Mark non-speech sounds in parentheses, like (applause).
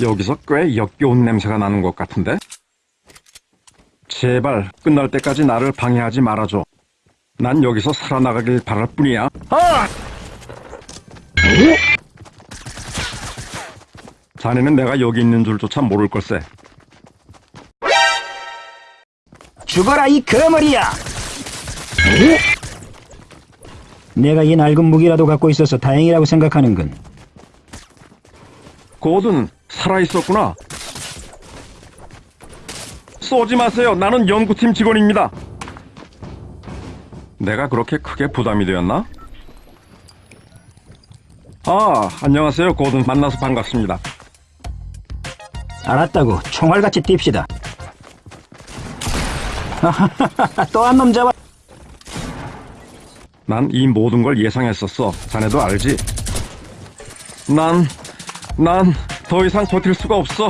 여기서 꽤 역겨운 냄새가 나는 것 같은데? 제발 끝날 때까지 나를 방해하지 말아줘. 난 여기서 살아나가길 바랄 뿐이야. 아! 자네는 내가 여기 있는 줄조차 모를 걸세. 죽어라 이 거머리야! 내가 이 낡은 무기라도 갖고 있어서 다행이라고 생각하는군. 고든 살아있었구나. 쏘지 마세요. 나는 연구팀 직원입니다. 내가 그렇게 크게 부담이 되었나? 아, 안녕하세요. 고든 만나서 반갑습니다. 알았다고 총알같이 뜁시다. (laughs) 또 한 놈 잡아. 난 이 모든 걸 예상했었어. 자네도 알지? 난, 난 더 이상 버틸 수가 없어.